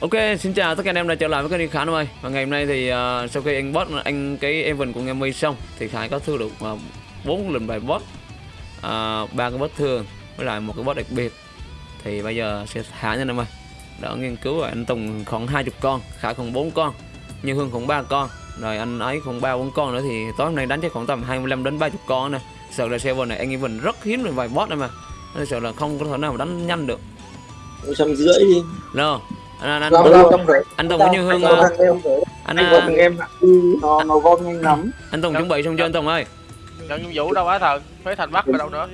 Ok, xin chào tất cả anh em đã trở lại với kênh Khải ơi. Và ngày hôm nay thì uh, sau khi anh boss anh cái event của Game xong thì Khải có thu được uh, 4 lần bài boss, uh, ba cái boss thường với lại một cái boss đặc biệt. Thì bây giờ sẽ thả nha anh em ơi. Đỡ nghiên cứu rồi anh Tùng khoảng 20 con, Khải khoảng 4 con, Như Hương khoảng 3 con, rồi anh ấy khoảng 3 4 con nữa thì tối hôm nay đánh chắc khoảng tầm 25 đến 30 con nè. Sợ là server này anh event rất hiếm được vài boss này mà. Nên sợ là không có thể nào mà đánh nhanh được. một trăm rưỡi đi Rồi, anh anh anh, lâu trăm rưỡi anh Tùng có Như Hương Anh em anh anh uh, gọi thằng em nó nó gom nhanh lắm. anh Tùng chuẩn bị xong chưa anh Tùng ơi? nhận nhiệm vụ đâu á thần. Phế thành bắc ở đâu nữa?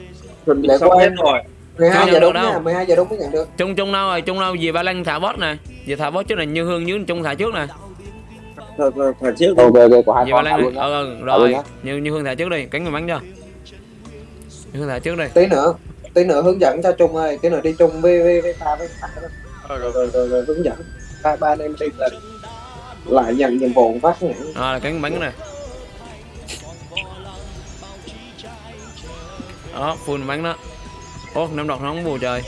Chuẩn bị xong hết em rồi 12 Chưa giờ đúng nha 12 giờ đúng mới nhận được. Trung Trung đâu rồi? Trung đâu? Về Ba Lan thả boss nè. Về thả boss trước này Như Hương dưới Trung thả trước nè. thôi trước ok ok có hai con Lan luôn ờ ờ, luôn rồi. Như Như Hương thả trước đi, cánh người bắn cho. Như Hương thả trước đi. tí nữa tí nữa hướng dẫn cho Trung ơi. Tí nữa đi chung với với với pha với ờ rồi rồi rồi rồi, rồi hướng dẫn ba ba anh em đi là lại nhận nhiệm vụ phát nhãn Rồi cánh người bắn nè. Đó, full bắn đó. Ô, năm độc nó không bù trời.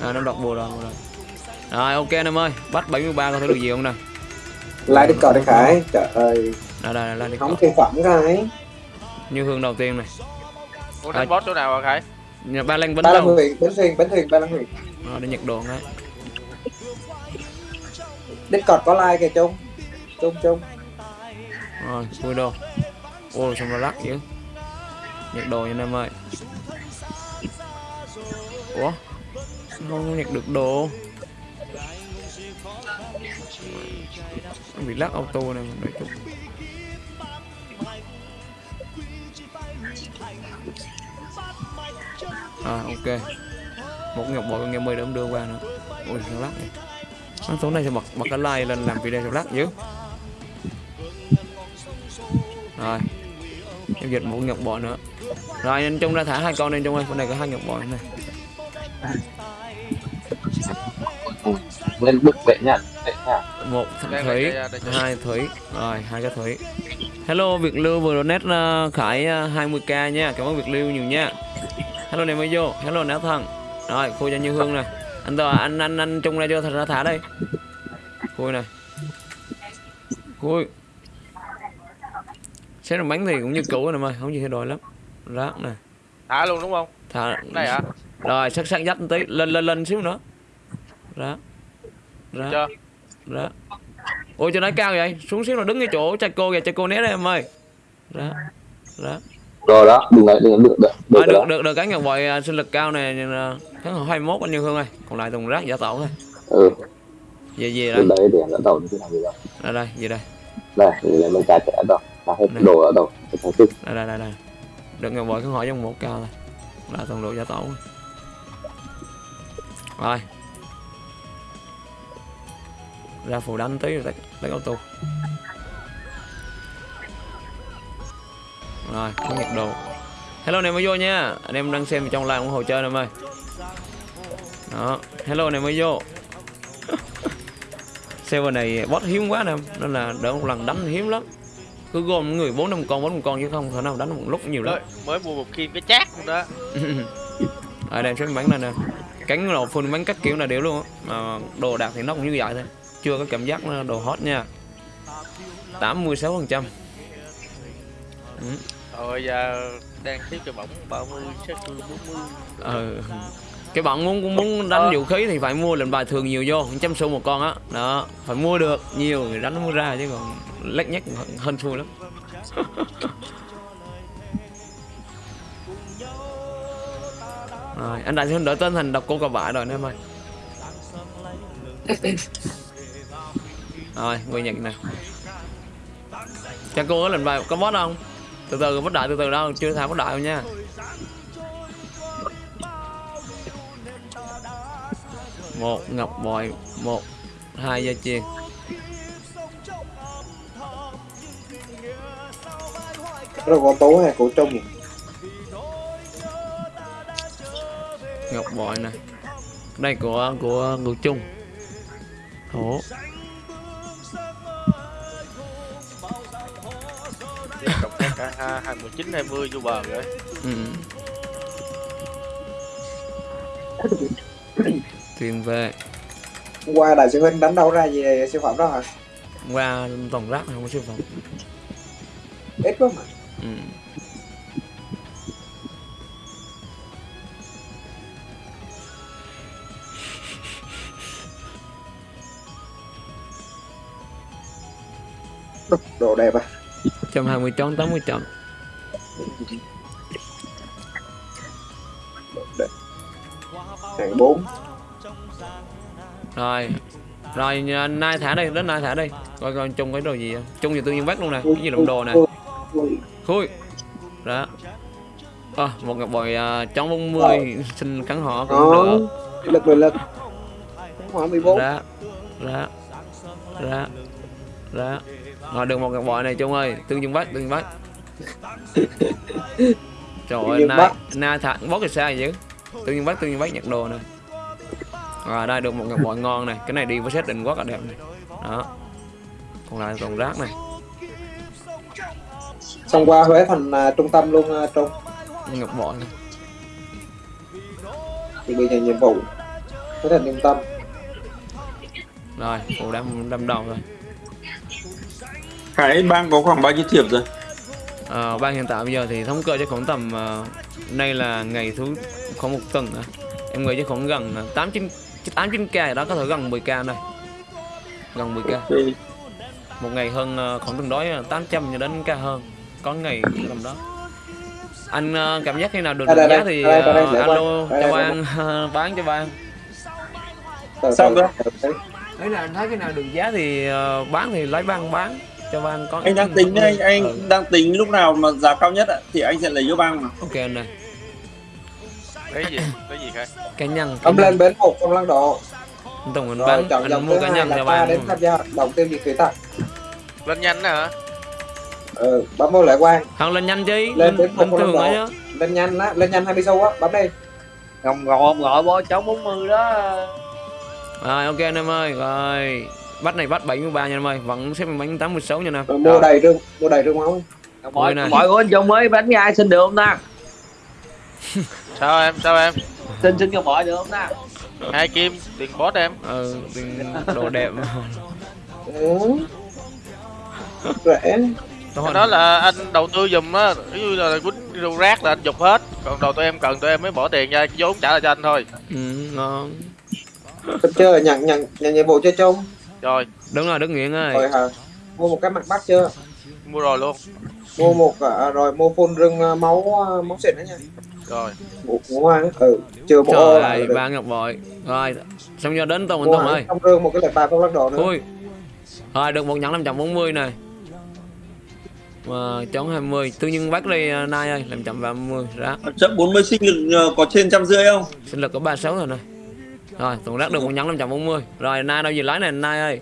À, năm độc bù rồi, bù rồi. Rồi, ok anh em ơi, bắt 73 có thể được gì không nè? lại đi cờ đi Khải trời ơi Đây đây đây đi. không thiên phẩm cái Như Hương đầu tiên này. muốn đánh boss chỗ nào à khải Nhà Ba Lan bắn ba đâu? huyền bến thuyền bến thuyền ba lan huyền. Rồi, để nhặt đồ đấy. Discord có like kìa Trung. Trung Trung. Rồi, vui đồ Ô, xong nó lắc dữ. Nhặt đồ nha em ơi. Ủa? Không nhặt được đồ? Bị lắc auto này đợi chút À ok. Một ngọc bội con game mười đã đưa qua nữa. Ui sao lắc này. Nó tối nay sẽ bật bật cái like lên làm video sao lắc dữ rồi. Em dịch một ngọc bội nữa. Rồi anh trung ra thả hai con lên trung ơi. Con này có hai ngọc bội này lên bức vệ nhá nhá một thằng thủy hai thủy. Rồi hai cái thủy. Hello việt lưu vừa donate uh, khải uh, 20k nha. Cảm ơn việt lưu nhiều nha hello này mới vô hello náo thần. Rồi khui cho như hương nè. Anh tòa anh anh anh trung ra thật ra thả đây. Khui này khui. Xe đồng bánh thì cũng như cũ này mà không gì thay đổi lắm. Rác này thả luôn đúng không? Thả. Đây hả? Rồi sắc sắc dắt một tí. Lên lên lên xíu nữa. Rác. Rác. Chưa. Rác. Ôi cho nó cao vậy. Xuống xíu là đứng cái chỗ cha cô kìa. Cha cô né đây em ơi. Rác. Rác rồi đó đừng lại đừng được được được được được được, được cái ngọc bội à, sinh lực cao này à, tháng 21 anh Như Hương ơi. Còn lại tùng rác giả tổ thôi. Ừ. Về về đây. đấy để đầu như thế nào giờ đây đây về đây. Đây thì lấy mình cài trẻ đâu mà hết Này. đồ ở đâu thằng tức đây đây đây đây. Được ngọc bội kháng hỏi trong một cao thôi. Là toàn độ giả tổ thôi. rồi. Ra phù đánh tí rồi lấy auto rồi có nhiệt độ hello này mới vô nha. Anh em đang xem trong live ủng hộ chơi em ơi đó hello này mới vô. Server này bot hiếm quá nè nên là đỡ một lần đánh hiếm lắm. Cứ gom người bốn năm con bốn năm con chứ không thể nào đánh một lúc nhiều lắm. Mới, mới mua một kim cái chát luôn đó. Ở đây xem bắn này nè. Cánh lộ phun bắn các kiểu là đều luôn mà đồ đạc thì nó cũng như vậy thôi. Chưa có cảm giác đồ hot nha. 86 phần trăm rồi giờ đang thiếu cho bỏng 30 sát thương 40 ờ cái bạn muốn cũng muốn đánh Ờ. vũ khí thì phải mua lệnh bài thường nhiều vô trăm xu một con á. Đó phải mua được nhiều người đánh nó mới ra chứ còn lách nhách hơn xui lắm. Rồi anh đại sẽ đổi tên thành độc cô cà vả rồi nè em ơi. Rồi người nhận nè. Cho cô có lệnh bài có boss không từ từ boss đại từ từ đâu chưa thả boss đại đâu nha. Một ngọc bội một hai dây chuyền rồi có tố hay của Trung ngọc bội này đây của của ngược chung thổ cả hai hai mười chín hai mươi vô bờ rồi. Ừ. thuyền về. Hôm qua đại sư huynh đánh đâu ra về siêu phẩm đó hả? Qua toàn rác không có siêu phẩm. Ít quá mà. Ừ. đồ đẹp à trăm hai mươi tròn tám mươi tròn hàng bốn. Rồi rồi nhà- nay thả đây đến nay thả đây. Coi coi chung cái đồ gì không chung gì tự nhiên bắt luôn nè cái gì đồng đồ nè. Khui. Đó. À, một ngọc bội uh, trống 40 xin cắn họ cũng đó được lực mười lực. Khoảng 14 ra ra ra ra rồi được một ngọc bội này chung ơi. Tương dương bắt tương dương bắt trời ơi Bắc. nay thả bót thì sao vậy tương dương bắt tương dương bắt nhặt đồ nè. Rồi đây được một ngọc bội ngon này. Cái này đi với set định quá là đẹp này. Đó. Còn lại còn rác này. Xong qua Huế thành à, trung tâm luôn à, trung. Ngọc bội này. Thì bị nhận nhiệm vụ Huế thành trung tâm. Rồi phụ đâm đâm đầu rồi Cái bang có khoảng bao nhiêu thiệp rồi? Ờ, ban hiện tại bây giờ thì thống kê chắc khoảng tầm ờ, nay là ngày thứ khoảng một tuần nữa. em nghĩ chắc khoảng gần ờ, tám chín tám chín k đó có thể gần 10 k đây gần 10 k Thì một ngày hơn ờ, khoảng tương đối 800 cho đến k hơn có ngày tầm đó anh ờ, cảm giác khi nào được đây, giá đây, thì đây, đây, qua. alo cho ban bán cho ban từ từ. đấy là anh thấy khi nào được giá thì ờ, bán thì lấy ban bán cho ban có anh đang tính anh anh Ừ, đang tính lúc nào mà giá cao nhất ạ thì anh sẽ lấy cho bang mà. ok anh này cái gì? Cái gì khai cá nhân cá ông lên bến một trong lăng độ Tùng anh rồi bán chọn anh dòng mua thứ cá hai nhân là ban đến tham gia đồng tiêu diệt thủy tặc lên nhanh hả? Ừ, bấm vô lại quan Hoặc lên nhanh chứ, Lên không thường có ấy độ. chứ. lên nhanh á lên nhanh 20 xu á bấm đi. Ngọc ngọt gọi bó chống 40 đó. Rồi ok anh em ơi, rồi. Bắt này bắt 73 nha em ơi, vẫn xếp bánh 86 nha em. mua đầy trương mua đầy trương máu mọi mọi anh Trung mới bánh ai xin được không ta? Sao em sao em? Xin xin Ngọc mọi được không ta? Hai kim tiền boss em. Ừ, tiền đồ đẹp. ừ. rẻ. Đó là anh đầu tư giùm á ví dụ là quýnh rau rác là anh dục hết. Còn đầu tụi em cần tụi em mới bỏ tiền ra vốn trả lại cho anh thôi. Ừ, ngon. Chưa nhận nhận nhận nhiệm vụ chưa chung rồi Đúng rồi, Đức Nguyễn ơi. rồi hả mua một cái mặt bắt chưa mua rồi luôn mua một à, rồi mua phun rừng à, máu à, máu xịn đó nha rồi một hoa nữa. ừ chưa bộ Trời ơi, ba ngọc bội. Rồi, xong giờ đến Tùng anh Tùng ơi. trong rương một cái lệnh bài phong lắc đồ nữa Ui. Rồi, được một nhẫn 540 này. Mà chống 20, tự nhiên bắt à, nay ơi, 530 ra. Chậm 40 sinh lực có trên trăm rưỡi không? Sinh lực có 36 rồi này. Rồi, Tùng rác được một nhẫn 540. Rồi, nay đâu gì lái này nay ơi.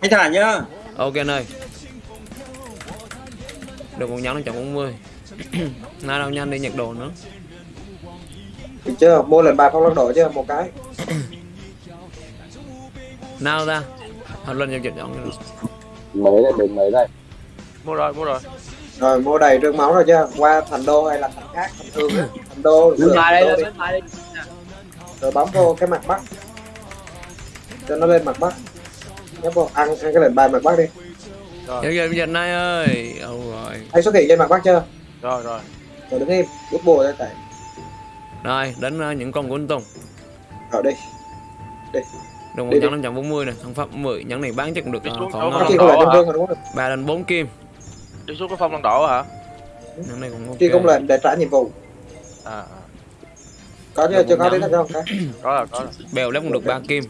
Anh thả nhá. Ok anh ơi Được một nhẫn 540 Nay đâu nhanh đi nhặt đồ nữa. Được chưa? Mua lệnh bài phong lắc đồ chưa một cái. Nào ta Học lên giao dịch chọn mới đây đến mới đây? Mua rồi mua rồi. Rồi mua đầy trương máu rồi chưa qua thành đô hay là thành khác thành thương á. Thành đô bên lựa ngoài đây thành đô lên đi. Rồi bấm vô cái mặt bắc cho nó lên mặt bắc nhấp vô ăn ăn cái lệnh bài mặt bắc đi. Dịch giao dịch nay ơi. Âu rồi hay xuất hiện trên mặt bắc chưa? Rồi rồi. Rồi đứng im rút bùa ra tại Rồi đến uh, những con của anh Tùng. Rồi đi. Được một Đi, đi. nhẫn 540 này Thằng Pháp 10 Nhẫn này bán chắc cũng được Đi xuống khoảng rồi 3 đến 4 kim. Đi xuống cái phong lăng độ hả? Nhẫn này cũng ok. Chi công lệnh để trả nhiệm vụ. À, à có chưa? Chưa có đến không có rồi có rồi. Bèo lép cũng được 3 kim.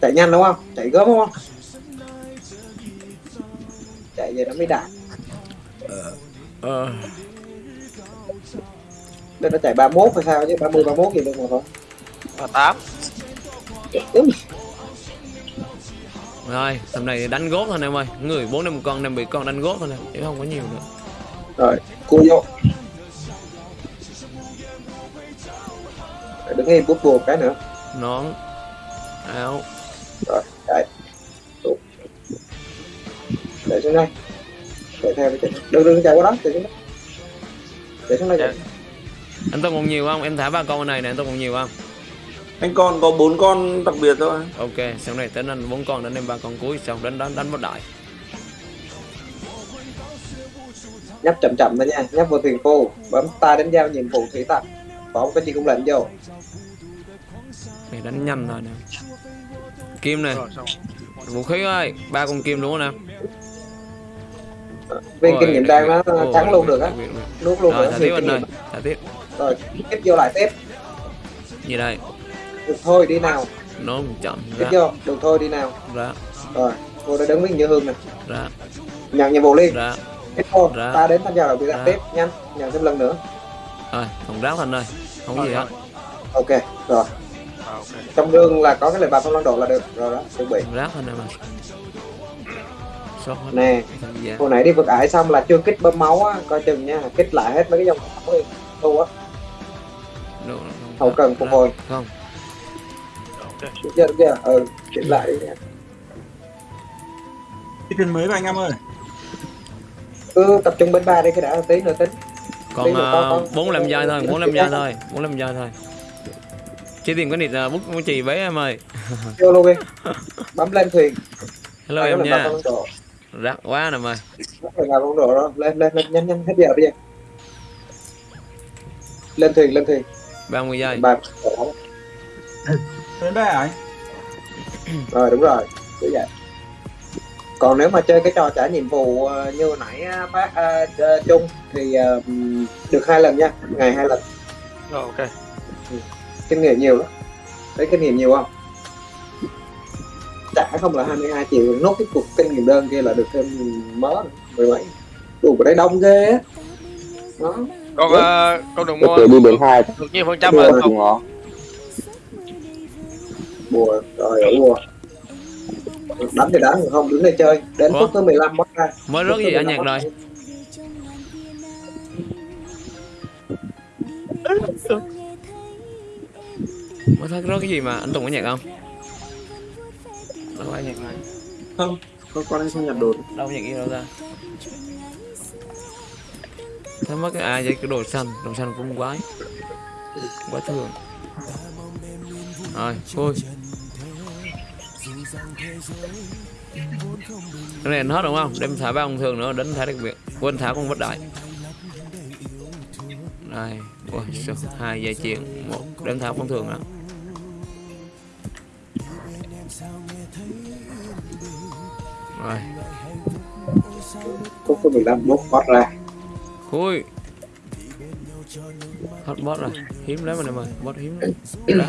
Chạy nhanh đúng không? Chạy gớm đúng không? Chạy về nó mới đạt. Ờ nên nó chạy 31 hay sao chứ? 30 31 gì được mà tám. Đúng. Rồi tầm này đánh gốt thôi em ơi. Người 4 năm con đang bị con đánh gốt thôi nè. Chứ không có nhiều nữa. Rồi cua vô đứng im bút bùa cái nữa. Nón. Áo. Rồi Đúng. để xuống đây. Chạy theo chạy đừng đừng chạy qua đó chạy xuống đó. Chạy xuống đây chạy. Anh Tùng còn nhiều không? Em thả ba con này nè, anh Tùng còn nhiều không? anh còn có bốn con đặc biệt thôi. Ok sau này tính anh bốn con đánh em ba con cuối xong đánh đánh đánh bất đại. Nhấp chậm chậm thôi nha nhấp vào thuyền phu bấm tay đánh giao nhiệm vụ thủy tặc. Có cái gì cũng lệnh vô này đánh nhanh rồi nè. Kim này. Vũ khí ơi ba con kim đúng không nè viên kinh nghiệm đang nó trắng luôn được á. nuốt luôn rồi thả tiếp anh ơi thả tiếp. Rồi tiếp vô lại tiếp gì đây? Được thôi đi nào. Nó chậm tiếp vô được thôi đi nào. Ra. Rồi vô đây đứng với như hương nè. Ra. Nhận nhiệm vụ liền. Ra. Tiếp Ra. ta đến tham gia đầu tiên Ra. tiếp nhanh nhận thêm lần nữa. Rồi thằng rác anh ơi. Không có gì hết. ok rồi à, ok. Trong gương là có cái lệnh bài phong lan độ là được rồi đó chuẩn bị. Rác anh em mà nè già hồi nãy đi vực ải xong là chưa kích bơm máu á coi chừng nha kích lại hết mấy cái dòng máu đi. Tu á. Hậu cần phục hồi. Không. Ok. Được chưa được chưa ừ kích lại đi nha. Cái mới của anh em ơi? Cứ tập trung bên ba đi cái đã tí nữa tính. Còn uh, con- bốn làm dây thôi bốn làm dây thôi bốn làm dây thôi chỉ tìm cái nịt uh, bút bút chì bé em ơi. Vô luôn đi. Bấm lên thuyền hello Ai em nha. rác quá nè mày. Đó. Lên lên lên nhanh nhanh hết giờ bây giờ lên thuyền lên thuyền 30 giây. Bài đến đây anh rồi. Đúng rồi. Cứ vậy. Còn nếu mà chơi cái trò trả nhiệm vụ ờ, như hồi nãy á, phát à, ờ, chung thì ờ, được hai lần nha. Ngày hai lần. Rồi ok kinh nghiệm nhiều lắm. Thấy kinh nghiệm nhiều không? Trả không là 22 triệu nốt cái cục kinh nghiệm đơn kia là được thêm mớ mười mấy đủ đấy đông ghê á. Đó. Con ờ, con đừng mua đi đến hai. được nhiêu phần trăm rồi không. nó bùa rồi ở bùa đánh thì đánh không đứng đây chơi. Đến Ủa? phút thứ 15 bắt ra mới rớt gì anh nhạc rồi mới thấy rớt cái gì mà anh Tùng có nhạc không? Đâu có nhạc này. Không có con anh không nhặt đồ đâu nhạc gì đâu ra mất cái à vậy? Cái đồ xanh. Đồ xanh cũng quái. Quá thường rồi thôi cái này hết đúng không? Đem thả ba con thường nữa đánh thả đặc biệt. Quên thả con bất đại đây sao hai giây chuyện một. Đem thả con thường nữa rồi. Phút thứ 15 bốc bắt ra. Ui Hết bot rồi. Hiếm lắm anh em ơi. Bot hiếm lắm. Đó.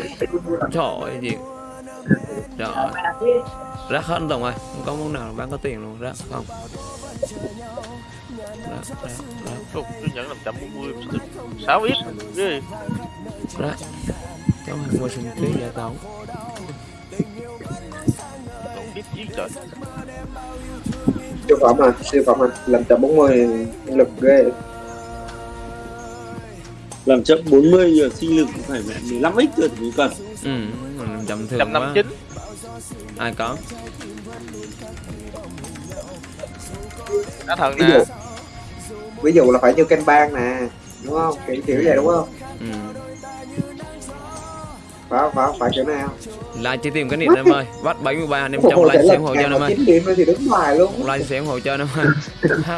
Trời ơi gì? Trời. Ơi Rác hết anh Tùng ơi? Không có món nào bán có tiền luôn. Rác không Ủa, tôi nhận 540 6 ít ghê rác Cháu hàng mua sinh ký giải tấu Còn ít dí trời. Siêu phẩm à siêu phẩm à làm chậm 40 lực ghê. Làm chậm 40 giờ sinh lực cũng phải mẹ 15 x rồi thì mới cần. Ừ Mình chậm thường quá. 159 Ai có? Đã thần nè ví dụ là phải như canh bang nè đúng không? Kiểu kiểu vậy đúng không? Ừ. Phải phải phải kiểu nào Lại chỉ tìm cái nịt em ơi. Bắt 73 anh em trong like xem lực hộ cho em ơi. 9 điểm thì đứng ngoài luôn. Like xem hộ cho em ơi.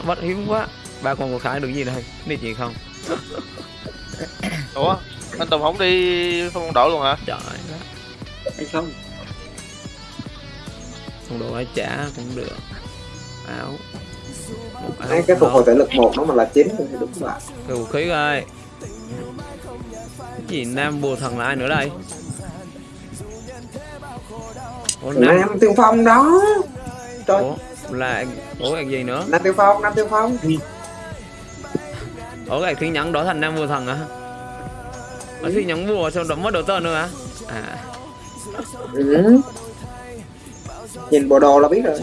Bắt hiếm quá. Ba con của Khải được gì đây? Nịt gì không? Ủa anh tùng không đi phong độ luôn hả? Trời anh không? Phong độ ấy trả cũng được. Áo Hai cái phục đó. hồi thể lực một nó mà là 9 thì đứng lại Cái vũ khí Cái gì Nam bùa thần là ai nữa đây? Ủa Nam Nam Tiêu Phong đó. Trời. Ủa là Ủa cái gì nữa? Nam Tiêu Phong Nam Tiêu Phong. Ủa cái thiên nhẫn đổi thành Nam bùa thần hả? Ở thiên nhẫn bùa sao đổi mất đổi tên nữa hả? À. Ừ. nhìn bộ đồ là biết rồi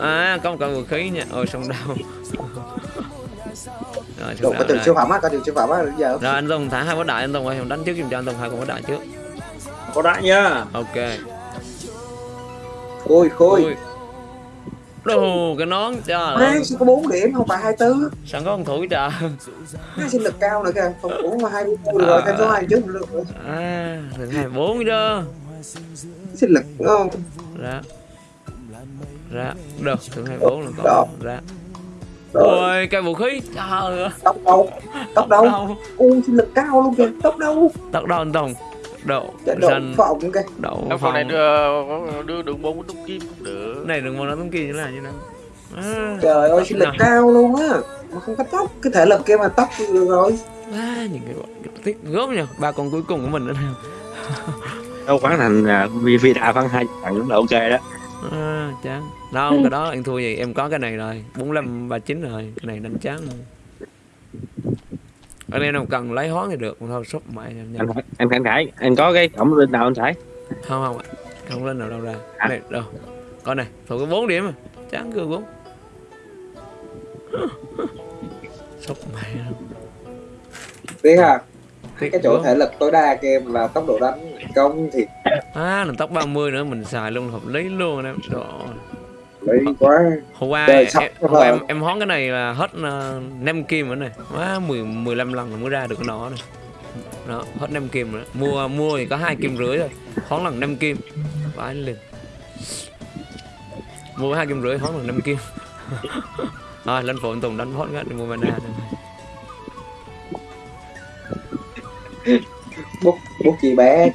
À có một con vũ khí nha. Ôi sông đau. Rồi Đồ sông có đây siêu phẩm á có trường siêu phẩm á bây giờ Rồi anh Tùng thả hai bó đại anh Tùng ơi Đánh trước giùm cho anh Tùng hai con bó đại trước. Có đại nhá Ok. Khôi khôi. Đồ cái nón trời Má ơi. sao có 4 điểm không phải 24 sẵn có con thủ trời? Má sinh lực cao nữa kìa. Phòng thủ mà 24 được rồi thêm số 2 trước nữa. À hai bốn đó Sinh lực đúng không? Ra ra được thằng hai bốn là Đó. còn ra. Rồi ôi cây vũ khí. Trời ơi. Tóc đâu Tóc đâu đâu U sinh lực cao luôn kìa. Tóc đâu tóc đâu anh tùng. Đậu xanh phòng kìa. Đậu Cái phòng này đưa, đưa đường bốn đúc kim cũng được. Này đừng mong nó tống kỳ như là như nào? À, Trời ơi sinh lực cao luôn á. Mà không có tóc. Cái thể lực kia mà tóc thì được rồi. À, những cái bọn cái tiếc gớm nhờ. Ba con cuối cùng của mình nữa nào đâu khoảng thành vì vì đà phân hai trận là ok đó à, chán. Đâu cái đó anh thua gì em có cái này rồi. 45 39 rồi cái này đánh chán rồi anh em nào cần lấy hoán thì được còn thôi sốc mãi em anh anh khánh khải anh có cái cổng lên nào anh phải không không ạ. Không lên nào đâu ra. À. này đâu. Con này có 4 điểm mà. Chán cười bốn. Sốc mày đâu Biết à Cái chỗ thể lực tối đa kia là tốc độ đánh công thì à là tóc 30 nữa mình xài luôn hợp lý luôn em. Ơi. lấy quá. Hôm qua em, hôm rồi. qua em em hoán cái này là hết uh, 5 kim rồi này. Quá 10 15 lần rồi mới ra được cái nọ này. Đó hết 5 kim rồi. Đó. mua mua thì có hai kim rưỡi thôi. Hoán lần 5 kim. Vãi lên mua hai kim rưỡi hoán lần 5 kim. Rồi lên phụ anh tùng đánh cái đi mua mana này. Bút bút chị bé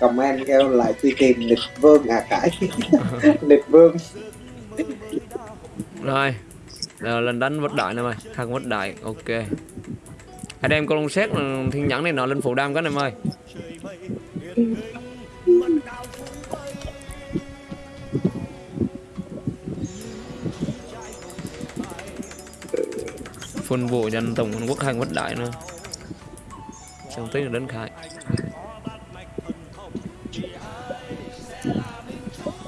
comment kêu lại truy tìm địch vương. À cải địch vương. Rồi Rồi, lên đánh vất đại nè mày. Thằng vất đại ok. Hãy đem con lông xét ừ, thiên nhẫn này nọ lên phụ đam cái này mày. Phun vụ anh tổng quân quốc hành vất đại nữa xong tí là đến khai.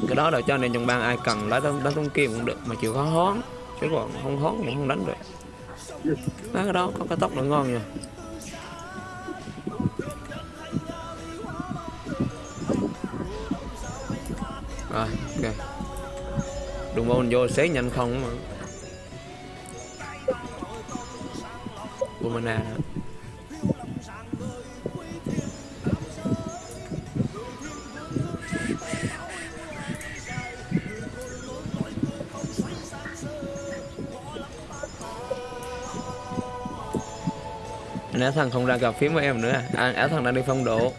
Cái đó là cho nên trong bang ai cần lá đánh đánh tông kia cũng được, mà chịu khó hón chứ còn không hón cũng không đánh được. Má, cái đó có cái tóc nó ngon nha. Rồi, ok. Đừng bao mình vô xé nhanh không mà. Của mana áo thằng không ra gặp phím với em nữa à, à áo thằng đang đi phong độ.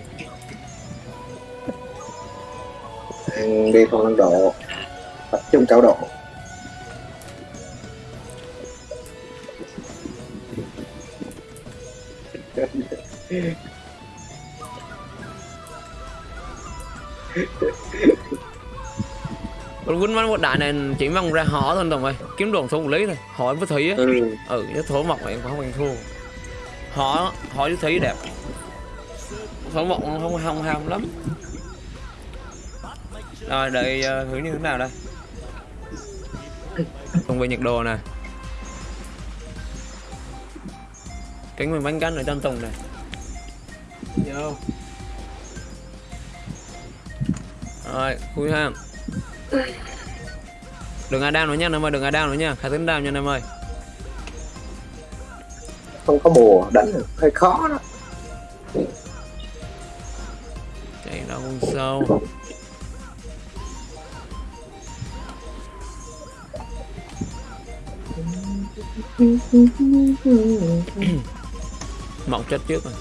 Ừ, đi phong độ. Tập trung cao độ. Quýnh bắn một đại này chỉ mong ra họ thôi đồng ơi. Kiếm đồn số lý thôi. Hỏi với thủy á. Ừ. ừ cái thổ này em không ăn thua họ họ với thủy đẹp. Thổ mộc không không ham lắm. Rồi đợi uh, thử như thế nào đây? Còn về nhiệt độ nè. Cánh mình bánh canh ở trong tùng này vô. Rồi khui ha. Đừng ai đam nữa nha em ơi đừng ai đam nữa nha. Khai tính đam nha em ơi không có bùa đánh được. Hơi khó đó. Chạy nó con sâu. Mọc chết trước rồi.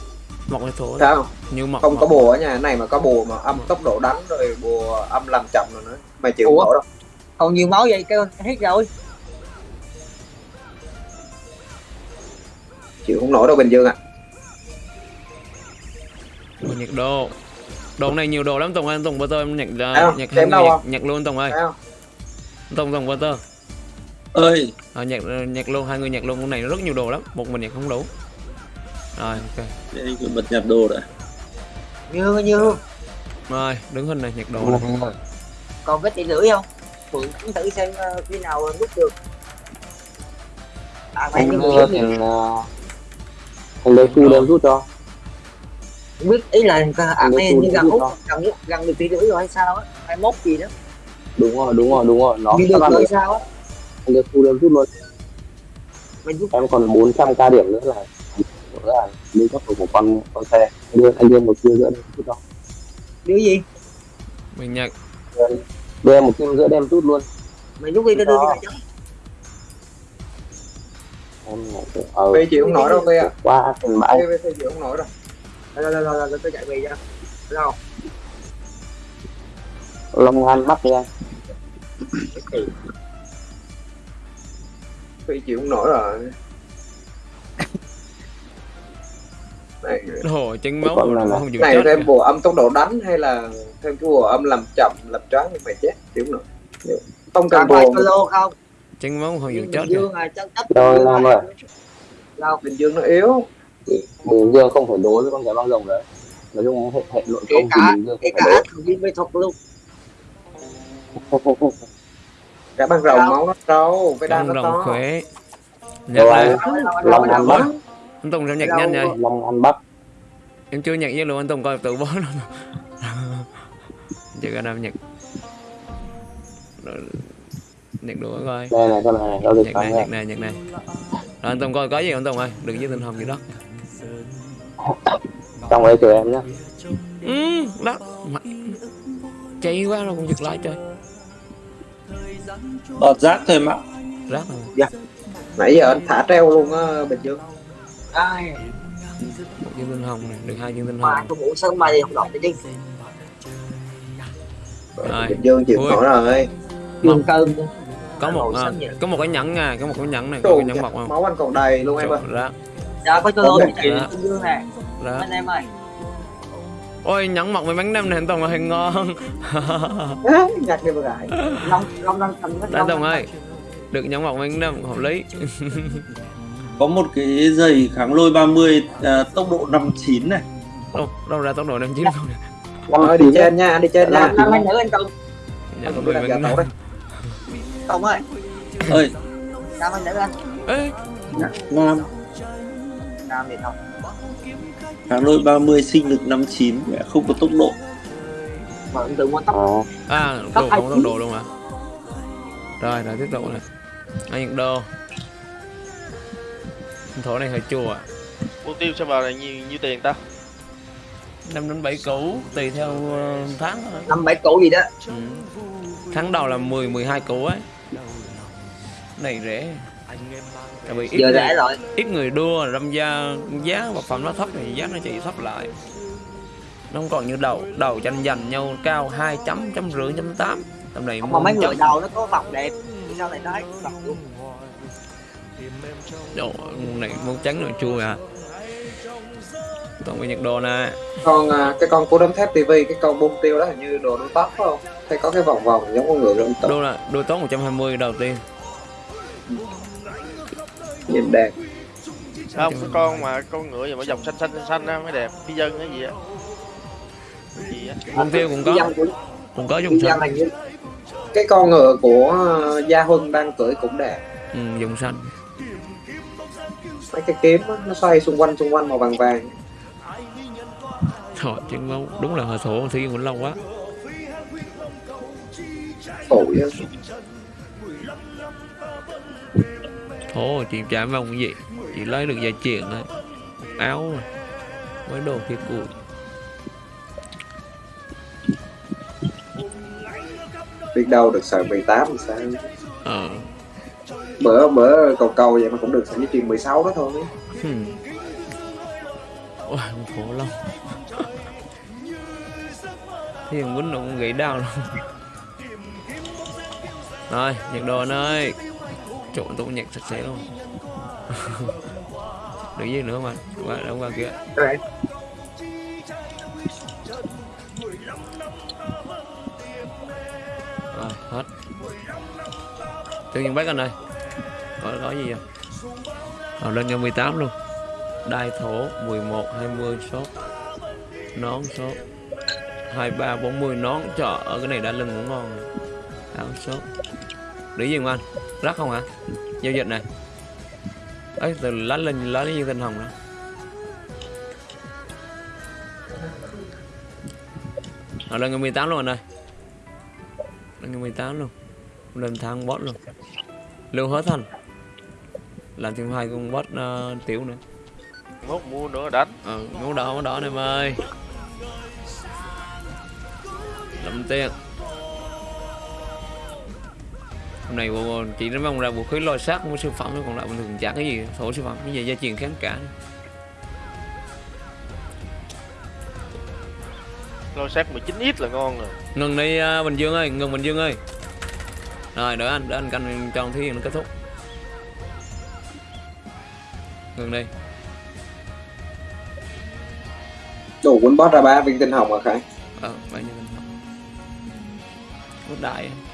Mọc hay thua sao? Như mọc không có mọc. bùa ở nhà. Cái này mà có bùa mà âm tốc độ đánh rồi bùa âm làm chậm rồi nữa. Mày chịu nổi đâu. Còn nhiều máu vậy kêu hết rồi chịu không nổi đâu bình dương ạ. Mà nhiệt độ đồ này nhiều đồ lắm tùng ơi. Tùng bơ tơ em nhặt uh, nhặt người không? nhặt, nhặt luôn tùng ơi. Thấy không? Tùng tùng bơ tơ. Ơi. À, nhặt nhặt luôn hai người nhặt luôn. Con này nó rất nhiều đồ lắm. Một mình nhặt không đủ. Rồi ok. Đây bật nhập đồ đã như như. Rồi đứng hình này nhặt đồ này. còn vết tỷ lưỡi không? Phượng cũng thử xem ờ, khi nào rút được. À phải như đưa thành lấy phu đơn rút cho? Không biết ý là à, lấy như rút út đó. gần gần được tỷ lưỡi rồi hay sao á hai mốt gì đó. Đúng rồi đúng rồi đúng rồi. Nó các được rồi sao á? Anh đưa thu đơn rút luôn. Em còn 400 k điểm nữa là nữa là lên cấp một con con xe. Anh đưa anh đưa một kia giữa đem rút đâu điều gì? Mình nhận. Đưa em một kia giữa đem rút luôn. Mình giúp đi tôi đưa cái này em ờ Phi chịu không nổi đâu Phi ạ. Qua thành bãi. Phi Phi chịu không nổi rồi rồi rồi rồi rồi tôi chạy về cho. Đâu long an bắt đi anh Phi chịu không nổi rồi. Này, Ồ, chân máu là- không chịu này chết thêm bùa âm tốc độ đánh hay là thêm cái bùa âm làm chậm làm choáng nhưng mày chết chịu không nổi. Không cần bùa solo không chân chết kìa. Dương này chân chất Rồi, làm rồi. đâu bình dương nó yếu. Bình dương không phải đối với con cái băng rồng đấy. Nói chung hệ hệ nội kể công thì cả bình dương không phải cả thành viên mê thuật luôn. Đối cả băng rồng máu nó trâu cái đan nó rồng to. khỏe. Nhặt Rồi anh. Long An bắt Anh Tùng sao nhặt nhanh vậy? Long an bắt Em chưa nhặt với luôn anh Tùng coi tự bó luôn. Chưa có nhặt Rồi, Nhặt đũa coi. Đây này con này Nhặt thắng này, này nhặt này, nhặt này. Rồi anh Tùng coi có gì không Tùng ơi? Đừng với tinh hồng gì đó. Trong đấy chờ em nhá. Ừ, đó. Mà- Cháy quá rồi còn giật lại trời. Đọt rác thôi mà. Rác rồi nãy giờ anh thả treo luôn á bình dương. Ai? Một viên tinh hồng này, được hai viên tinh mà hồng. tôi ngủ mày thì không đọc đi Rồi. bình dương chịu nổi rồi. Trường cơm Có một, à, có một cái nhẫn nha, có một cái nhẫn này, có cái nhẫn mọc không máu anh còn đầy luôn em ơi Rác, dạ có chạy được. Bình Dương nè anh em ơi. Ôi nhẫn mọc với bánh nem này anh Tùng ơi ngon. Nhặt đi gãi long long long thành Anh Tùng ơi Được nhẫn mọc với bánh nem hợp lý. Có một cái giày kháng lôi 30 à, tốc độ 59 này. Đâu, đâu ra tốc độ năm chín không? Năm Thôi đi trên nha đi trên nha. năm anh nữ anh Tùng. Nhẫn Tôi với đang bánh giả nem. tẩu đây Tùng ơi. Ơi năm anh nữ anh Ê, nam nam thì không. Kháng lôi 30 sinh lực 59 mẹ không có tốc độ. Mà anh tự mua tóc. À, Tốc đồ không tốc độ luôn à? Rồi, rồi tiếp tục này. Anh nhận đô. Thổ này hơi chua à. Mục tiêu sao vào là nhiều nhiêu tiền ta? 5 đến 7 củ tùy theo ờ, tháng thôi. Năm bảy củ gì đó. Ừ. Tháng đầu là 10 12 củ ấy Này rẻ. Tại vì ít giờ người, rẻ rồi. ít người đua đâm ra giá vật phẩm nó thấp thì giá nó chỉ thấp lại. Nó không còn như đầu. Đầu tranh giành nhau cao hai chấm chấm rưỡi chấm tám. Tầm này mà mấy chấm- người đầu nó có vòng đẹp. Sao lại đấy vòng luôn. Đồ, này muốn trắng rồi chua à. Còn cái nhật đồ nè. Con à, cái con của đấm thép tivi cái con bông tiêu đó hình như đồ đôi tóc phải không hay có cái vòng vòng giống con ngựa rộng tóc đô là đôi tốt 120 đầu tiên. Nhìn đẹp. Không cái con mà con ngựa gì mà dòng xanh xanh xanh xanh á mới đẹp. Phi dân cái gì á? Mục tiêu cũng có. Cũng cũng có dùng xanh. như cái con ngựa của à, gia huân đang cưỡi cũng đẹp. Ừ, dùng xanh. Mấy cái kiếm á, nó xoay xung quanh xung quanh màu vàng vàng. Trời, chân máu đúng là hơi thổ thủy cũng lâu quá phổi á. thổ chị mong cái gì. Chị lấy được gia truyền thôi. Áo rồi. Với đồ kia cùi. Biết đâu được sợi 18 thì sao? Ờ. Bữa bữa cầu cầu vậy mà cũng được sợi dây chuyền 16 đó thôi. Hmm. Ôi, khổ lắm. Thì thằng quýnh nó cũng gãy đau luôn rồi, nhạc đồ anh ơi. Trộn tôi nhạc sạch sẽ luôn. Đừng gì nữa mà qua, đâu qua kia. Rồi. Rồi, hết. Tự nhiên bác anh ơi Có, có gì không? Rồi lên cho 18 luôn. Đai thổ 11, 20 sốt Nón sốt 23, 40 nón Trời ở cái này đã lưng cũng ngon. Rồi. Áo sốt để gì không anh? Rắc không hả? Giao dịch này. Ấy từ lá lên lá như tinh hồng đó. Rồi lên ngày 18 luôn anh ơi. Anh 18 luôn. Lên thang bot luôn. Lưu hết thành làm thêm hai con bot uh, tiểu nữa. Mốt mua nữa đánh. Ờ máu đỏ máu đỏ này em ơi. Lắm tiền hôm nay bộ chỉ nó mong ra vũ khí lôi xác của siêu phẩm thôi còn lại bình thường chả cái gì thổ siêu phẩm. Cái gì gia truyền kháng cả. Lôi xác 19 ít là ngon rồi. Ngừng đi à, bình dương ơi ngừng bình dương ơi. Rồi đợi anh đợi anh canh cho thí nó kết thúc. Ngừng đi. Đủ quân boss ra ba viên tinh hồng à khải? Ờ bao nhiêu mình Rút đại đó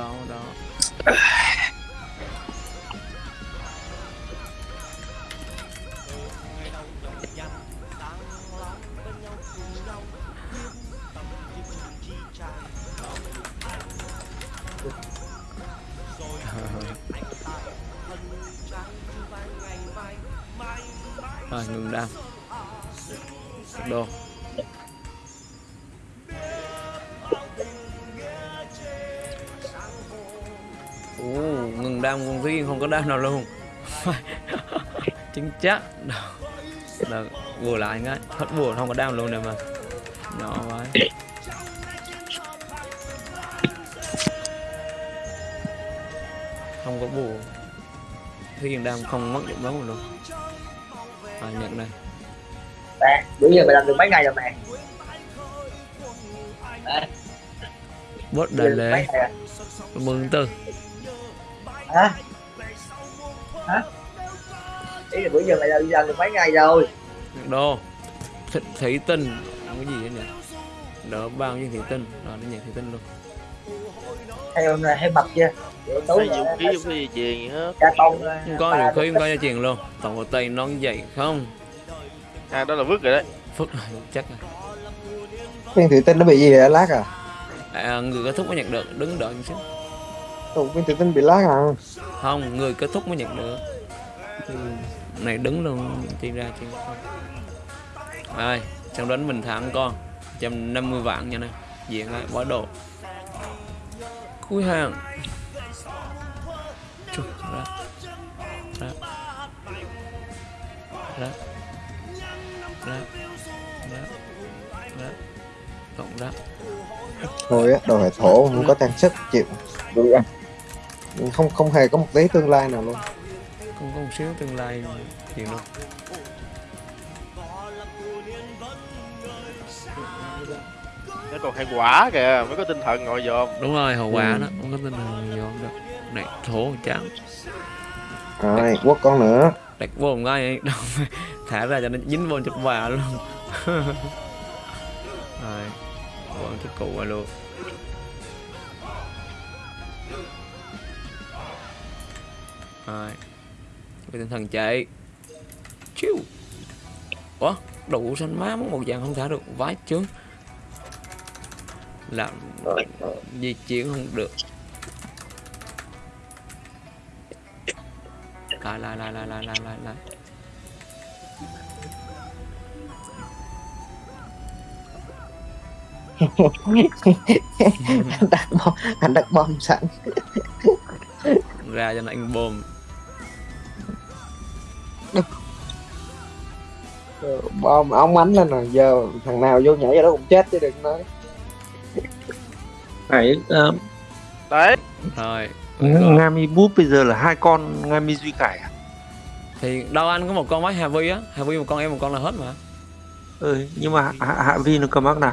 down, down. thúy không có đam nào luôn? Chính chắc. Đâu là bùa lại ngay hết bùa không có đam luôn nè mà. Nhỏ quá. Không có bùa. Thúy đam không mất dụng lắm luôn. À, nhận đây Bạn, bữa giờ mày làm được mấy ngày rồi mày? được mấy lễ. mừng tư. Hả? Hả? Ý là bữa giờ mày làm, làm được mấy ngày rồi? đô Th thủy tinh. Không có gì hết nhỉ? Đỡ bao nhiêu thủy tinh. Rồi nó nhận thủy tinh luôn. Hay hôm nay hay mập chưa? Tối rồi, khí vũ khí gì chuyền gì hết không có vũ khí không có gia truyền luôn. Toàn bộ tay non dày không? À đó là vứt rồi đấy. Phức rồi chắc rồi. Viên thủy tinh nó bị gì vậy lát à? À, người kết thúc mới nhận được. Đứng đợi một Ủa, viên thủy tinh bị lát à không người kết thúc mới nhận được. Ừ, này đứng luôn chi ra chi rồi xong đến mình thẳng con. 150 vạn nha này. Diện lại bỏ đồ. Cuối hàng. Chù, ra ra ra ra ra ra cộng ra thôi á đồ hệ thổ không có trang sức chịu. Không không hề có một tí tương lai nào luôn. Không có một xíu tương lai chuyện đâu nó còn hai quả kìa mới có tinh thần ngồi dòm đúng rồi hậu quả Ừ. đó không có tin là gì không được. Này thổ trắng. Rồi quất con nữa. Đặt vô một ngay đâu thả ra cho nó dính vô chút bà luôn. Rồi còn chút cụ vào luôn Rồi. Với tinh thần chạy. Chiu. Quá Đủ xanh má muốn một vàng không thả được. Vái chướng. Làm Di chuyển không được. Lại lại lại lại lại lại lại lại. Anh đặt bom anh đặt bom sẵn. Ra cho nó anh bom bom ống ánh lên rồi giờ thằng nào vô nhảy vào đó cũng chết chứ đừng nói. Phải uh, đấy. Rồi. Ngami Búp bây giờ là hai con Ngami Duy Cải à? thì đâu anh có một con máy Hà Vi á? Hà Vi một con em một con là hết mà. Ừ, nhưng mà Hạ, Hạ Vi nó cầm ác nào?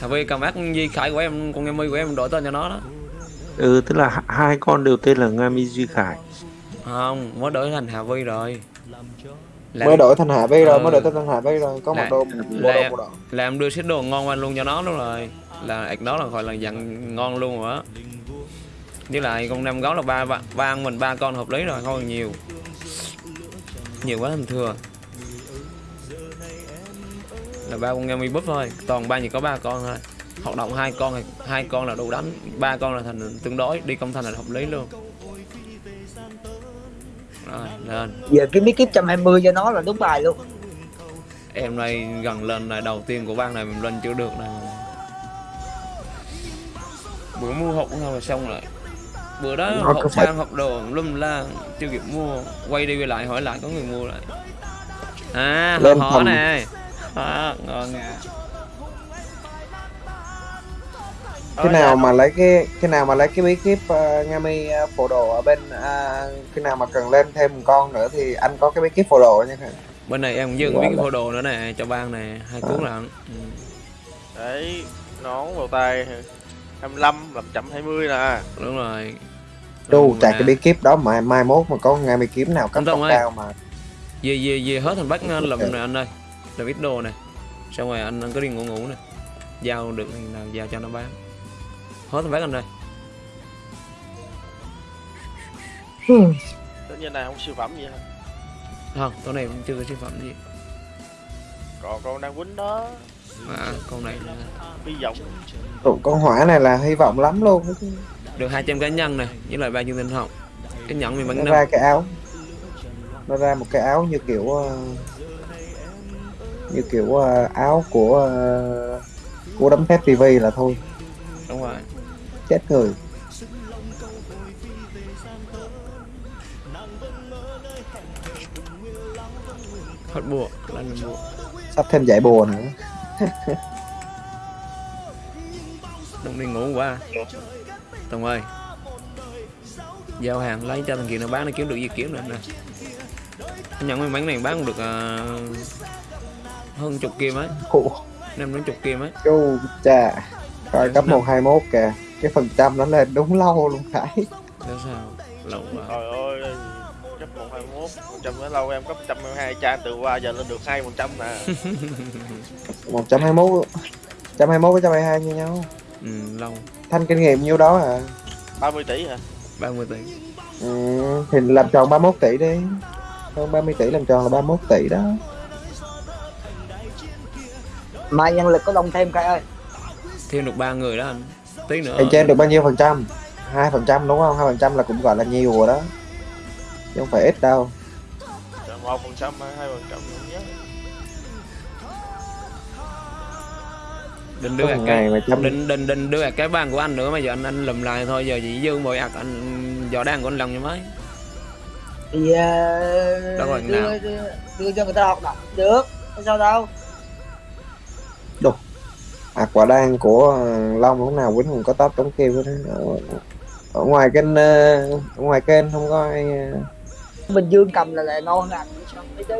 Hà Vi cầm ác Di Khải của em con em My của em đổi tên cho nó đó. Ừ, tức là hai con đều tên là Ngami Duy Khải. không mới đổi thành Hà Vi rồi là, mới đổi thành hạ vi rồi Ừ. mới đổi tên thành hạ vi rồi có một Là- đồ bộ là- đồ bộ đỏ là em đưa set đồ ngon qua luôn cho nó luôn rồi. Là ạc đó là gọi là dặn ngon luôn rồi á. Với lại con nem gấu là ba ba, ba ăn mình ba con hợp lý rồi không còn nhiều. Nhiều quá thành thừa là ba con em búp thôi toàn ba chỉ có ba con thôi. Hoạt động hai con hai con là đủ đánh ba con là thành tương đối đi công thành là hợp lý luôn rồi lên. Giờ cái bí kíp 120 cho nó là đúng bài luôn. Em này gần lên này đầu tiên của bang này mình lên chưa được này bữa mua hộp không là xong rồi. Bữa đó Nó hộp sang hộp đồ lum la chưa kịp mua. Quay đi quay lại hỏi lại có người mua lại. À Lên phòng. này. À, ngon à cái nào mà lấy cái cái nào mà lấy cái bí kíp uh, Ngami uh, phổ đồ ở bên à, cái nào mà cần lên thêm một con nữa thì anh có cái bí kíp phổ đồ nha bên này em cũng dừng Quá biết cái là- phô đồ nữa nè cho bang này hai cuốn lận. Ừ. đấy nón vào tay 25 làm chậm 20 nè. Đúng rồi. Chu Rồi, chạy nè. cái bí kíp đó mà mai mốt mà có Ngami kiếm nào cấp tốc cao mà. Về về về hết thành bắc làm này anh ơi. Làm ít đồ này xong rồi anh, anh có đi ngủ ngủ nè. Giao được thì nào giao cho nó bán hết thành bắc anh ơi tất nhiên này không siêu phẩm gì hết không con này cũng chưa có sản phẩm gì. Còn con đang quýnh đó. À, con này là hy vọng. Tụi con hỏa này là hy vọng lắm luôn. Được 200 cá nhân này với lại ba chương tinh hồng cái nhẫn mình bắn nó năm ra cái áo. Nó ra một cái áo như kiểu ờ, như kiểu ờ, áo của ờ, của đấm thép TV là thôi chết người. Hết bùa lên mình bùa. Sắp thêm giải bùa nữa. Đừng đi ngủ quá. Tùng ơi. Giao hàng lấy cho thằng kia nó bán nó kiếm được gì kiếm được nè. Cái nhẫn may mắn này bán được à, hơn chục kim ấy. Năm đến chục kim ấy. Chu chà coi cấp 121 kìa cái phần trăm nó lên đúng lâu luôn Khải Đó sao? Lâu quá. Trời ơi cấp 121 100 nữa lâu em cấp 122 trang từ qua giờ lên được 2 100 nè 121 121 với 122 như nhau. Ừ, lâu. Thanh kinh nghiệm nhiêu đó à? 30 tỷ hả? 30 tỷ. Ừ, thì làm tròn 31 tỷ đi. Hơn 30 tỷ làm tròn là 31 tỷ đó. Mai nhân lực có đông thêm cái ơi. Thêm được ba người đó anh tí nữa. Bên trên được bao nhiêu phần trăm? 2 phần trăm đúng không? 2 phần trăm là cũng gọi là nhiều rồi đó. Chứ không phải ít đâu. Một phần trăm hay hai phần trăm Có đưa một cái trăm định định định đưa cái bàn của anh nữa mà giờ anh anh lùm lại thôi giờ chỉ dư mỗi ạc anh vỏ đàn của anh lòng như mấy thì ờ, Đâu rồi, đưa, nào? đưa, đưa cho người ta học đọc được. Sao đâu à, quả đan của ờ, Long lúc nào Quýnh cũng có top chống kêu hết ở, ở ngoài kênh ờ, ở ngoài kênh không có ai ờ, bình dương cầm là lại ngon hơn anh chứ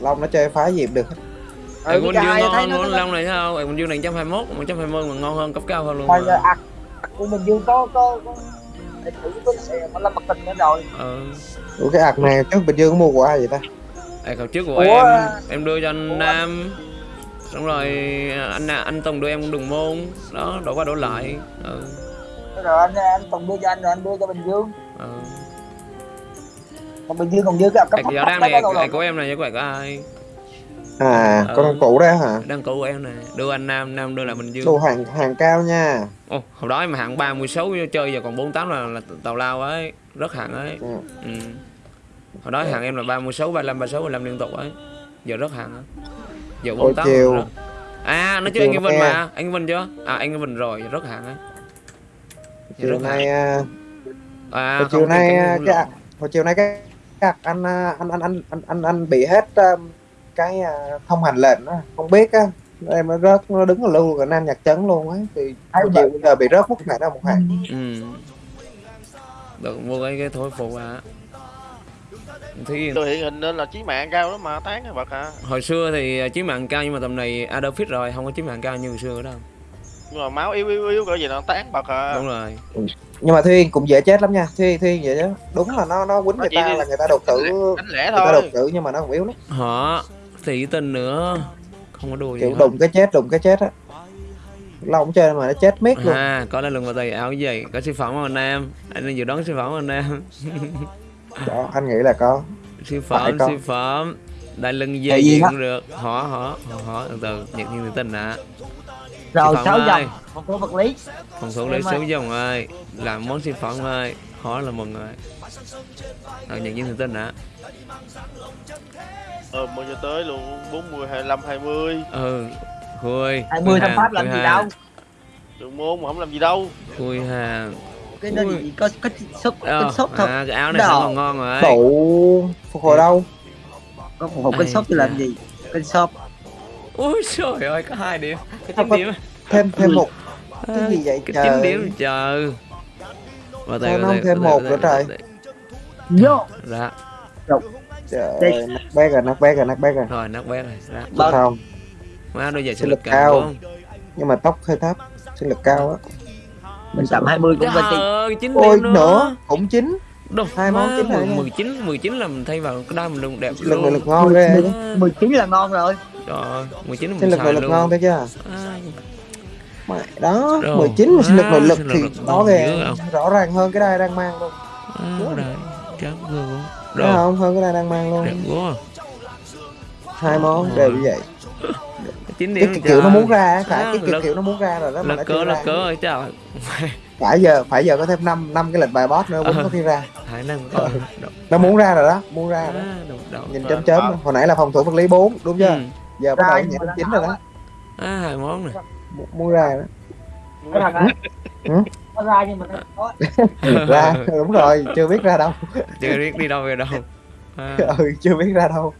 Long nó chơi phá dịp được ừ, Bình cái Dương thấy ngon nó ngon nó long này sao? Ê, Bình Dương này 121, 120 mà ngon hơn cấp cao hơn luôn. mà. giờ ạc ạc của bình dương có có có thử có thể mà lâm mặt tình nữa rồi Ờ. Ủa cái ạc này trước Bình Dương có mua của ai vậy ta? Ê, cậu trước của Ủa, em à, em đưa cho anh Nam. Xong rồi anh anh Tùng đưa em đường môn. Đó, đổ qua đổ lại. Ừ. rồi anh anh còn đưa cho anh rồi anh đưa cho bình dương Ừ. còn bình dương còn dư cái cấp thấp cái đó này rồi của em này chứ của ai? À, Ừ. con cũ đấy hả? Đăng cũ của em này. Đưa anh Nam, Nam đưa lại Bình Dương. Đồ hàng hàng cao nha. Ồ, hồi đó em hạng 36 chơi giờ còn 48 là, là tàu lao ấy, rất hạng ấy. Ừ. Ừ. Hồi đó hạng em là 36, 35, 36, 35 liên tục ấy. Giờ rất hạng á. Giờ Ôi 48 chiều. À, nó chưa anh chiều Vinh mà, anh Vinh chưa? À anh Vinh rồi, rất hạng ấy. Giờ Chiều nay à, À, hồi chiều không, nay cái- à, hồi chiều nay cái anh à, anh anh anh anh anh, anh bị hết um, cái à, thông hành lệnh á không biết á em nó rớt nó đứng ở lưu ở nam nhạc trấn luôn á thì Ai hồi chiều bây giờ bị rớt mất ngày đó một ngày Ừ. Được mua cái cái thối phụ à. Thì tôi hiện hình nên là chí mạng cao lắm mà tán cái vật hả hồi xưa thì chí mạng cao nhưng mà tầm này Adolf fit rồi, không có chí mạng cao như hồi xưa nữa đâu. nhưng mà máu yếu yếu yếu cỡ gì nó tán bật à Đúng rồi. nhưng mà Thuyên cũng dễ chết lắm nha Thuyên Thuyên vậy chứ đúng là nó nó quýnh người ta đi- là người ta đột tử đánh lẻ người ta đột thôi tử nhưng mà nó cũng yếu lắm Họ thì tình nữa. Không có đùa gì kiểu đụng cái chết đụng cái chết á lâu không chơi mà nó chết miết luôn À, có lên lưng vào tay áo gì? Có siêu phẩm không anh em? Anh đang dự đoán siêu phẩm anh em? Đó anh nghĩ là có. Siêu phẩm có. siêu phẩm. Đại lưng dây gì cũng được. Họ họ họ từ từ nhật thiên tự tin ạ. Rồi sáu dòng. một số vật lý. Phòng thủ lấy số dòng ơi. Làm món siêu phẩm ơi. Họ là mừng rồi. Rồi nhật thiên tự tin ạ. Ờ mua cho tới luôn? 40 25 20 ừ khui. 20 thằng pháp làm gì đâu. Đừng mua mà không làm gì đâu. Khui hàng cái đó Ui. gì có có sốt Ờ, có sốt thôi. à, cái áo này còn ngon rồi đủ phục hồi đâu? Có một hộp cân Ai sốt thì làm gì? Cân sốt ui trời ơi có hai điểm. Không chín điểm thêm thêm một. Cái gì vậy? cái chín điểm trời. Và Sao nó không? thêm một nữa trời? vô. Dạ trời nắc bét rồi nắc bét rồi nắc bét rồi. Rồi nắp bé rồi. Vâng. không. Má đôi giày sinh lực cao. nhưng mà tóc hơi thấp. Sinh lực cao á mình tầm 20 cũng ơi chín ôi nữa. nữa cũng chín. Đâu, Hai món chín rồi mười- nha. 19 19 là mình thay vào cái đai mình luôn đẹp lực luôn. lực ngon ghê. Mười- 19 là ngon rồi. Trời ơi 19 là sinh mình lực lực ngon thấy chưa? Mày, đó Rồi. 19 mà sinh lực nội lực thì đó không? rõ ràng hơn cái đai đang mang luôn. À, rồi chán luôn không? Hơn cái đai đang mang luôn. Đẹp quá. Hai món đều như vậy chín cái điểm kiểu, kiểu nó muốn ra À, phải cái kiểu, lực- kiểu nó muốn ra rồi đó mà nó cớ ra. cớ ơi trời. Phải giờ phải giờ có thêm năm năm cái lệnh bài boss nữa Ờ. cũng có khi ra khả năng có nó muốn ra rồi đó muốn ra rồi đó. À, đậu đậu nhìn chớm chớm đó. hồi nãy là phòng thủ vật lý 4 đúng chưa? Ừ. giờ bắt đầu nhảy chín rồi đó. à hai món này. Mu- muốn ra ra Ừ. ra nhưng mà đó ra đúng rồi chưa biết ra đâu. Chưa biết đi đâu về đâu. À, ừ chưa biết ra đâu.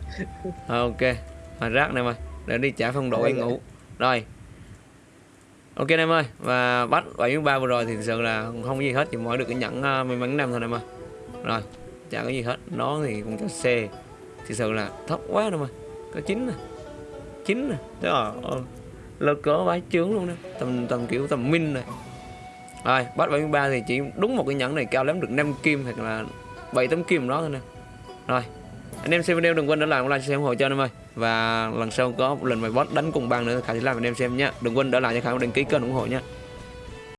Ok mà rác này mày để đi trả phong độ Đây anh rồi. ngủ. Rồi. Ok em ơi và bắt 73 vừa rồi thì thực sự là không có gì hết chỉ mỗi được cái nhẫn uh, may mắn năm thôi em ơi. Rồi chả có gì hết. Nó thì cũng cho C. Thực sự là thấp quá đâu mà có chín nè. Chín nè. Trời ơi lơ cớ bái chướng luôn đó. Tầm tầm kiểu tầm min này. Rồi bắt 73 thì chỉ đúng một cái nhẫn này cao lắm được 5 kim hoặc là 7 tấm kim đó thôi nè. Rồi anh em xem video đừng quên để lại một like share ủng hộ cho anh em ơi và lần sau có một lần mày boss đánh cùng bang nữa khả sẽ làm anh em xem nhé đừng quên đỡ lại cho khả đăng ký kênh ủng hộ nhé